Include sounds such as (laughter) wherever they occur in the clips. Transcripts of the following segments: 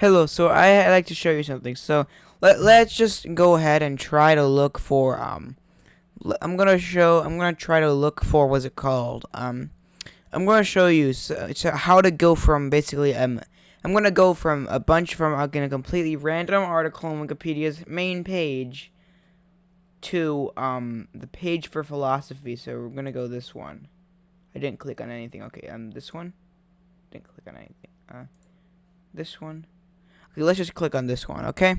Hello, so I, I like to show you something. So let let's just go ahead and try to look for um. I'm gonna show. I'm gonna try to look for what's it called? Um, I'm gonna show you so, so how to go from basically um. I'm gonna go from a bunch from I'm gonna completely random article on Wikipedia's main page to um the page for philosophy. So we're gonna go this one. I didn't click on anything. Okay, um this one. Didn't click on anything. Uh, this one. Let's just click on this one, okay?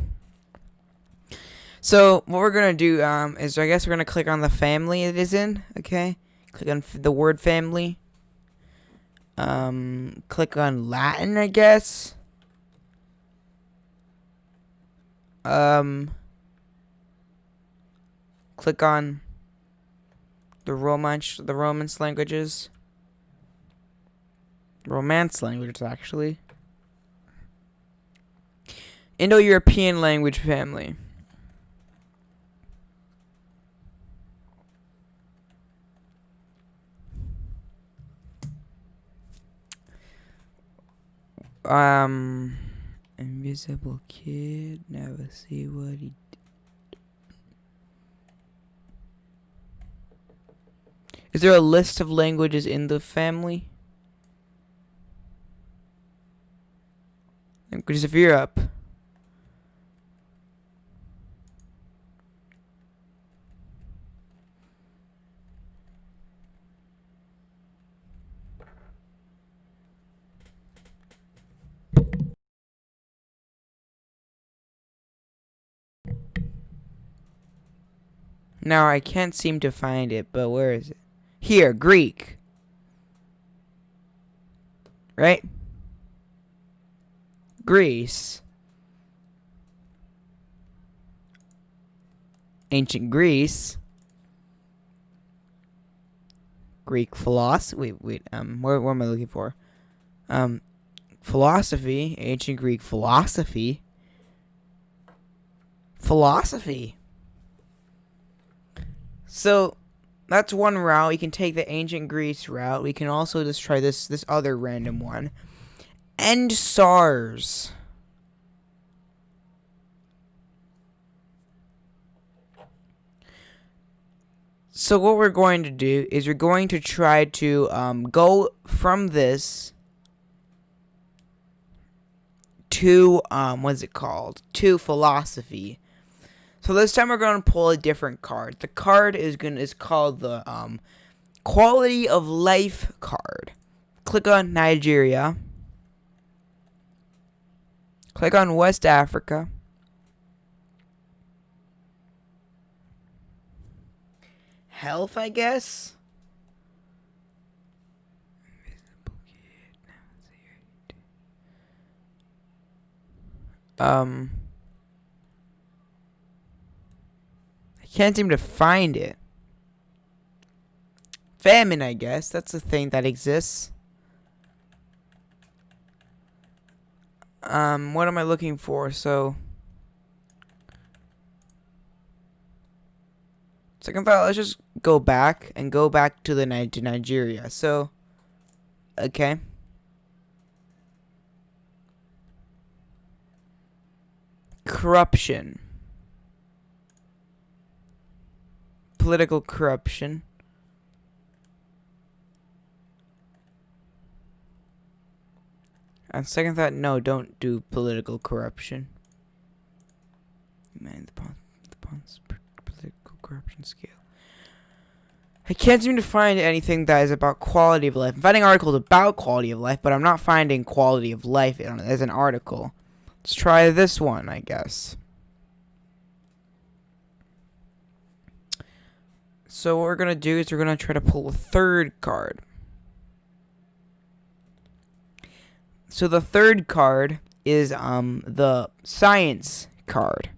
So what we're gonna do um is I guess we're gonna click on the family it is in, okay? Click on the word family. Um, click on Latin, I guess. Um, click on the Romance, the Romance languages. Romance languages, actually. Indo-European language family. Um, invisible kid. Never see what he. d- Is there a list of languages in the family? Languages of Europe. Now I can't seem to find it, but where is it? Here, Greek. Right? Greece. Ancient Greece. Greek philosophy. Wait, wait. Um, where, where am I looking for? Um, philosophy. Ancient Greek philosophy. Philosophy. So that's one route. We can take the ancient Greece route. We can also just try this this other random one. End SARS. So what we're going to do is we're going to try to um, go from this to um, what's it called? To philosophy. So this time we're going to pull a different card. The card is going is called the um, quality of life card. Click on Nigeria. Click on West Africa. Health, I guess. Um. I can't seem to find it. Famine, I guess. That's a thing that exists. Um, what am I looking for? So. Second file, let's just go back and go back to the to Nigeria. So, okay. Corruption. Political corruption. On second thought, no, don't do political corruption. Man, the the Pons p- political corruption scale. I can't seem to find anything that is about quality of life. I'm finding articles about quality of life, but I'm not finding quality of life as an article. Let's try this one, I guess. So what we're gonna do is we're gonna try to pull a third card. So the third card is um the science card.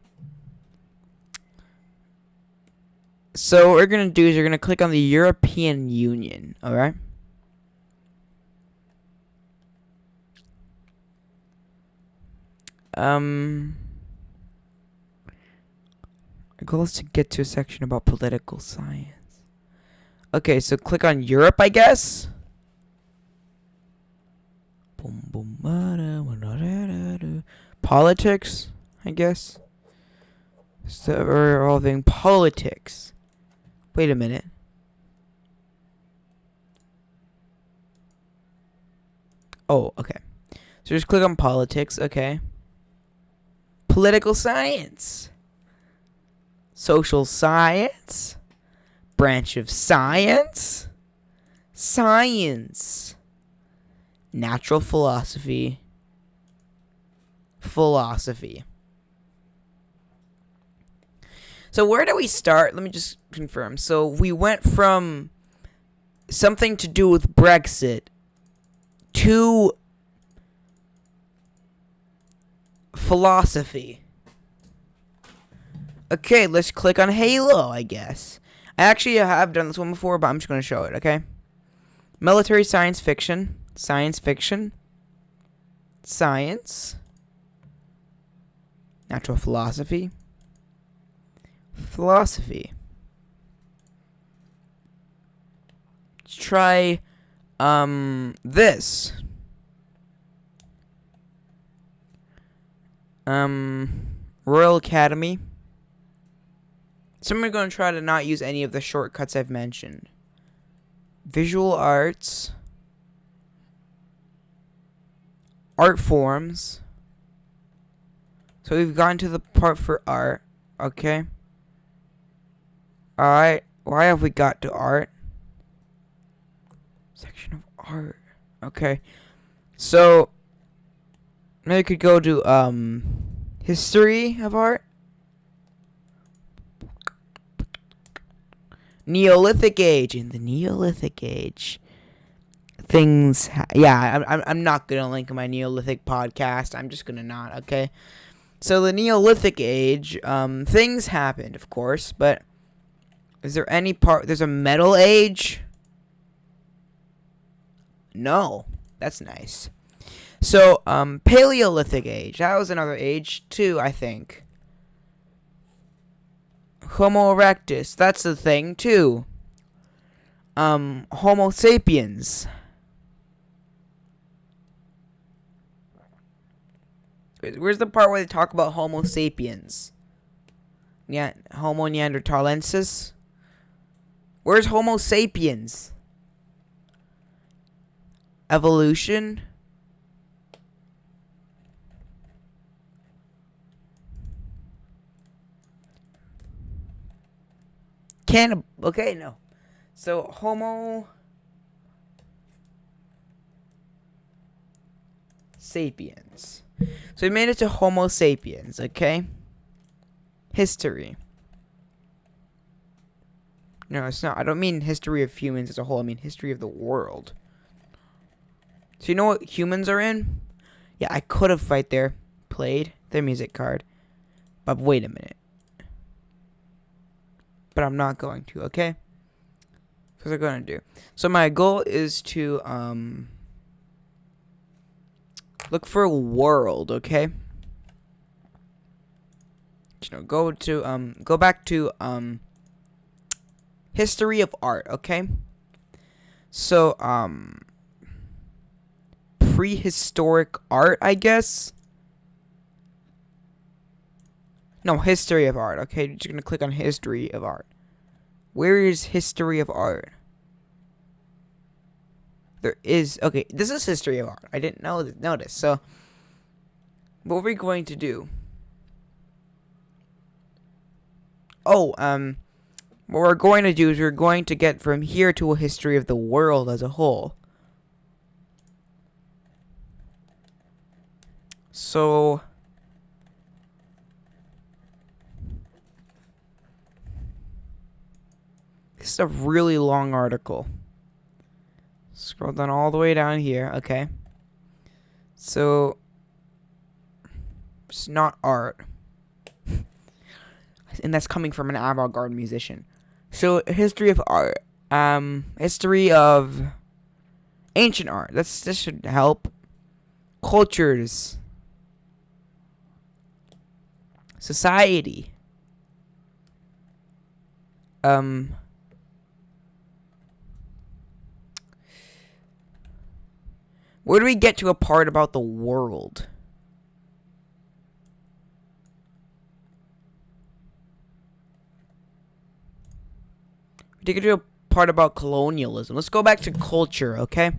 So what we're gonna do is we're gonna click on the European Union, alright? Um goal is to get to a section about political science. Okay, so click on Europe, I guess. Politics, I guess. So we're involving politics. Wait a minute. Oh, okay. So just click on politics, okay. Political science. Social science. Branch of science. Science. Natural philosophy. Philosophy. So where do we start? Let me just confirm. So we went from something to do with Brexit to philosophy. Okay, let's click on Halo, I guess. I actually have done this one before, but I'm just going to show it, okay? Military science fiction. Science fiction. Science. Natural philosophy. Philosophy. Let's try um this. Um Royal Academy. So I'm going to try to not use any of the shortcuts I've mentioned. Visual arts. Art forms. So we've gotten to the part for art. Okay. Alright. Why have we got to art? Section of art. Okay. So we could go to um history of art. Neolithic age. In the Neolithic age, things. Ha- yeah, I'm, I'm, not gonna link my Neolithic podcast. I'm just gonna not. Okay. So the Neolithic age, um, things happened, of course, but is there any part? There's a Metal Age. No, that's nice. So, um, Paleolithic age. That was another age too, I think. Homo erectus. That's the thing too. Um, Homo sapiens. Where's the part where they talk about Homo sapiens? Yeah, Homo neanderthalensis. Where's Homo sapiens? Evolution. Can okay no. So Homo sapiens. So we made it to Homo sapiens, okay? History. No, it's not. I don't mean history of humans as a whole. I mean history of the world. So you know what humans are in? Yeah, I could have right there played their music card. But wait a minute. But I'm not going to, okay? Because I'm going to do. So my goal is to um look for a world, okay? You know, go to um go back to um history of art, okay? So um prehistoric art, I guess. No, history of art. Okay, you're just gonna click on history of art. Where is history of art? There is okay. This is history of art. I didn't know notice. So, what are we going to do? Oh, um, what we're going to do is we're going to get from here to a history of the world as a whole. So, this is a really long article. Scroll down all the way down here. Okay. So, it's not art. (laughs) and that's coming from an avant-garde musician. So, history of art. Um, history of ancient art. That's this should help. Cultures society. Um, Where do we get to a part about the world? We get to a part about colonialism. Let's go back to culture, okay?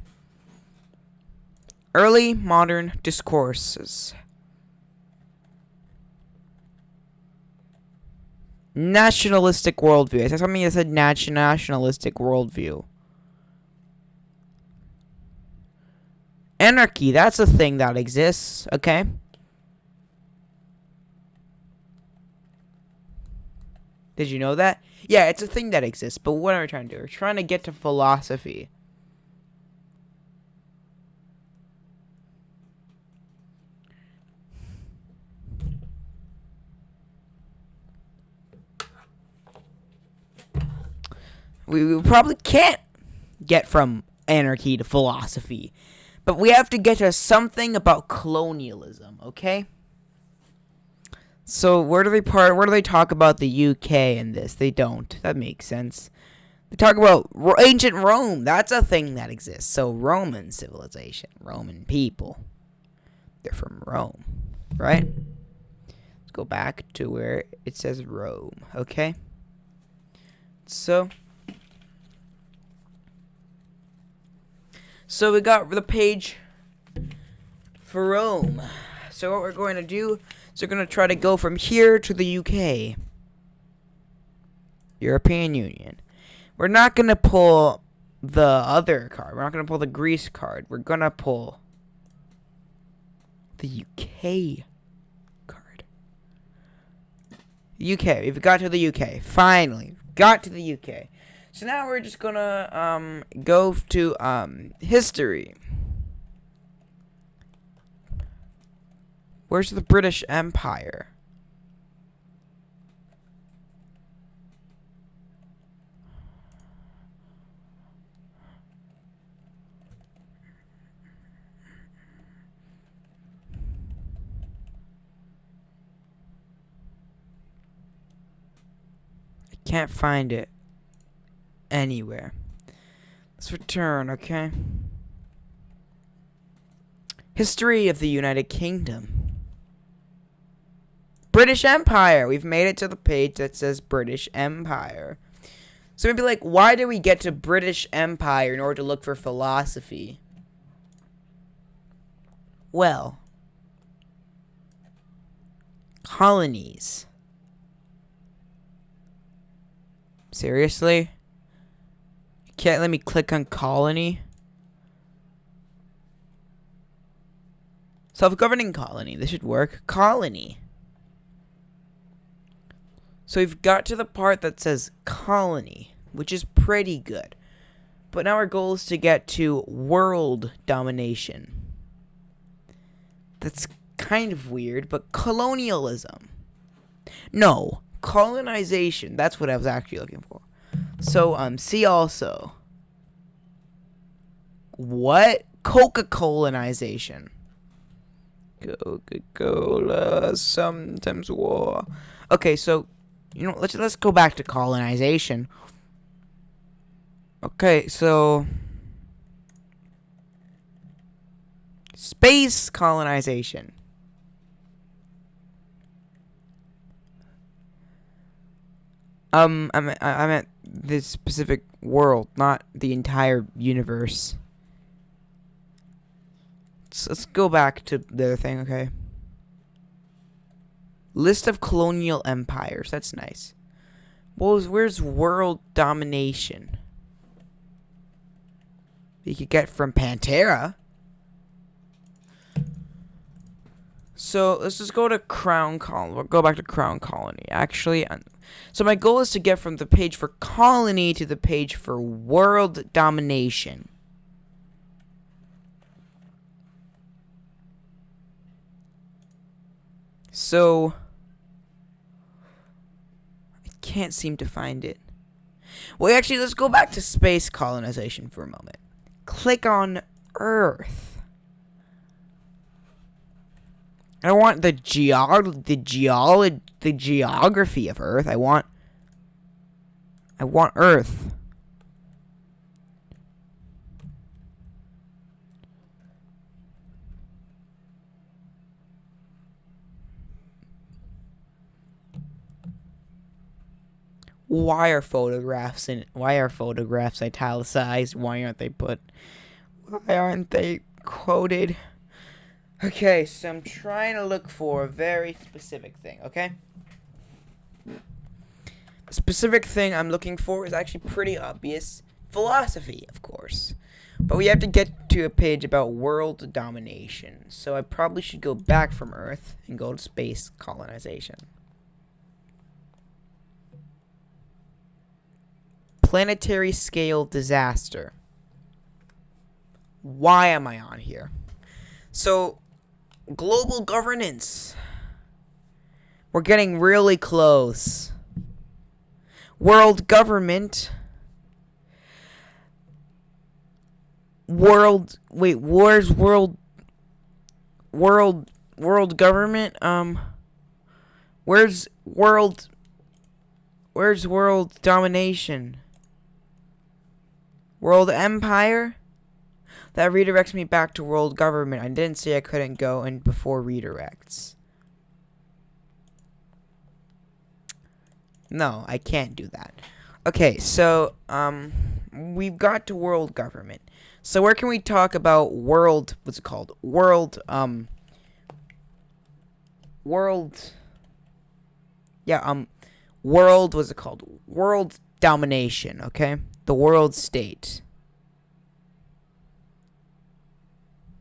Early modern discourses. Nationalistic worldview. I said something that said nationalistic worldview. Anarchy, that's a thing that exists, okay? Did you know that? Yeah, it's a thing that exists, but what are we trying to do? We're trying to get to philosophy. We, we probably can't get from anarchy to philosophy. But we have to get to something about colonialism, okay? So where do they part? Where do they talk about the UK in this? They don't. That makes sense. They talk about ancient Rome. That's a thing that exists. So Roman civilization, Roman people. They're from Rome, right? Let's go back to where it says Rome. Okay. So. So we got the page for Rome. So what we're going to do is we're going to try to go from here to the UK. European Union. We're not going to pull the other card. We're not going to pull the Greece card. We're going to pull the UK card. UK. We've got to the UK. Finally. Got to the UK. So now we're just gonna um, go to um, history. Where's the British Empire? I can't find it anywhere. Let's return, okay? History of the United Kingdom. British Empire. We've made it to the page that says British Empire. So maybe like, why do we get to British Empire in order to look for philosophy? Well, colonies. Seriously? Can't let me click on colony. Self-governing colony. This should work. Colony. So we've got to the part that says colony, which is pretty good. But now our goal is to get to world domination. That's kind of weird, but colonialism. No, colonization. That's what I was actually looking for. So, um, see also. What? Coca-Colanization. Coca-Cola, sometimes war. Okay, so, you know, let's, let's go back to colonization. Okay, so... Space colonization. Um, I meant, I meant this specific world, not the entire universe. So let's go back to the other thing, okay? List of colonial empires. That's nice. Well, where's world domination? You could get from Pantera. So let's just go to Crown Colony. We'll go back to Crown Colony. Actually, uh, so my goal is to get from the page for colony to the page for world domination. So I can't seem to find it. Well, actually, let's go back to space colonization for a moment. Click on Earth. I don't want the geog the geology the geography of Earth. I want I want Earth. why are photographs and why are photographs italicized? Why aren't they put? Why aren't they quoted? Okay, so I'm trying to look for a very specific thing. Okay. The specific thing I'm looking for is actually pretty obvious. Philosophy, of course. But we have to get to a page about world domination. So I probably should go back from Earth and go to space colonization. Planetary scale disaster. Why am I on here? So, global governance. We're getting really close. World government. World. Wait, where's world. World. World government? Um. Where's world. Where's world domination? World Empire? That redirects me back to world government. I didn't say I couldn't go and before redirects. No, I can't do that. Okay, so um we've got to world government. So where can we talk about world what's it called? World um world Yeah, um world what's it called? World domination, okay? The world state.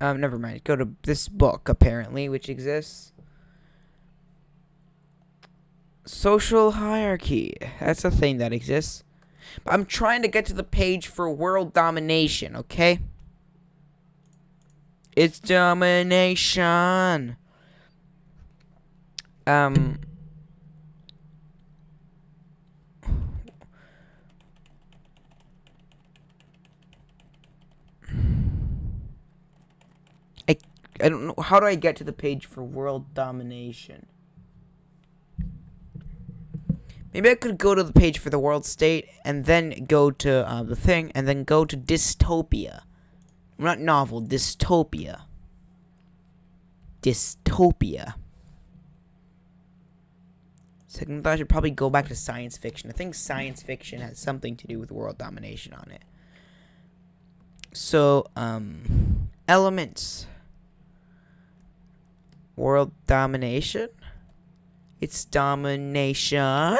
Um, never mind. Go to this book, apparently, which exists. Social hierarchy. That's a thing that exists. But I'm trying to get to the page for world domination, okay? It's domination. Um... I don't know. How do I get to the page for world domination? Maybe I could go to the page for the world state and then go to uh, the thing and then go to dystopia. Not novel, dystopia. Dystopia. Second thought, I should probably go back to science fiction. I think science fiction has something to do with world domination on it. So, um, elements. World domination? It's domination?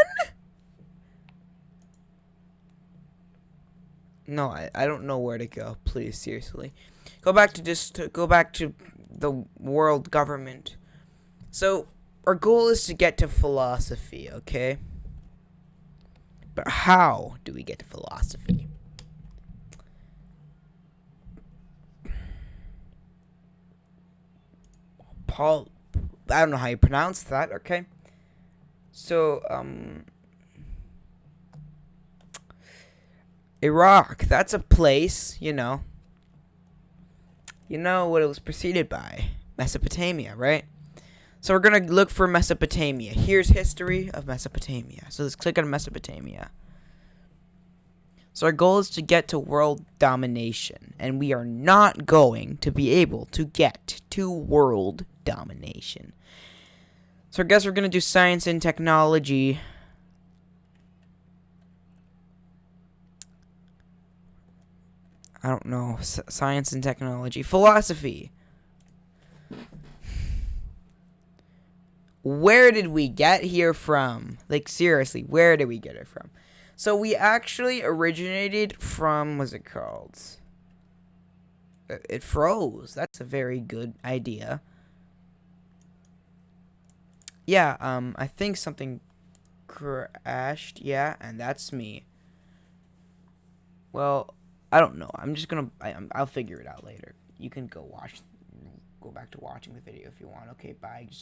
No, I, I don't know where to go. Please, seriously. Go back to just go back to the world government. So, our goal is to get to philosophy, okay? But how do we get to philosophy? Paul, I don't know how you pronounce that, okay? So, um, Iraq, that's a place, you know. You know what it was preceded by? Mesopotamia, right? So we're to look for Mesopotamia. Here's history of Mesopotamia. So let's click on Mesopotamia. So our goal is to get to world domination. And we are not going to be able to get to world domination. So I guess we're going to do science and technology. I don't know. S science and technology. Philosophy. Where did we get here from? Like, seriously, where did we get it from? So we actually originated from, what's it called? Uh, it froze. That's a very good idea. Yeah, um, I think something crashed. Yeah, and that's me. Well, I don't know. I'm just gonna. I, I'll figure it out later. You can go watch. Go back to watching the video if you want. Okay, bye. Just